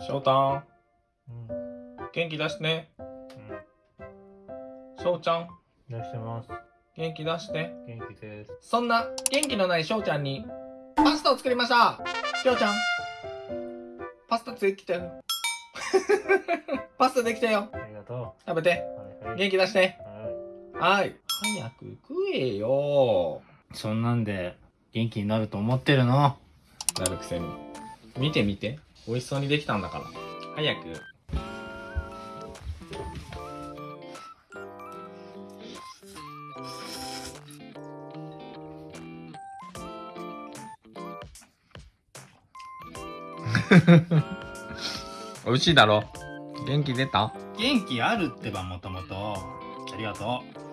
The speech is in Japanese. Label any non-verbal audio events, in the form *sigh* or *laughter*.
翔太。うん。元気出して。ねうん。翔ちゃん。出してます。元気出して。元気です。そんな元気のない翔ちゃんにパスタを作りました。翔ちゃん。パスタできたよ。*laughs* パスタできたよ。ありがと食べて。う。はいはい。元気出して。ははい。早く食えよ。い。そんなんで元気になると思ってるの？なるくせに。見て見て美味しそうにできたんだから早く *laughs* 美味しいだろ？元気出た？元気あるってばもともと。ありがとう。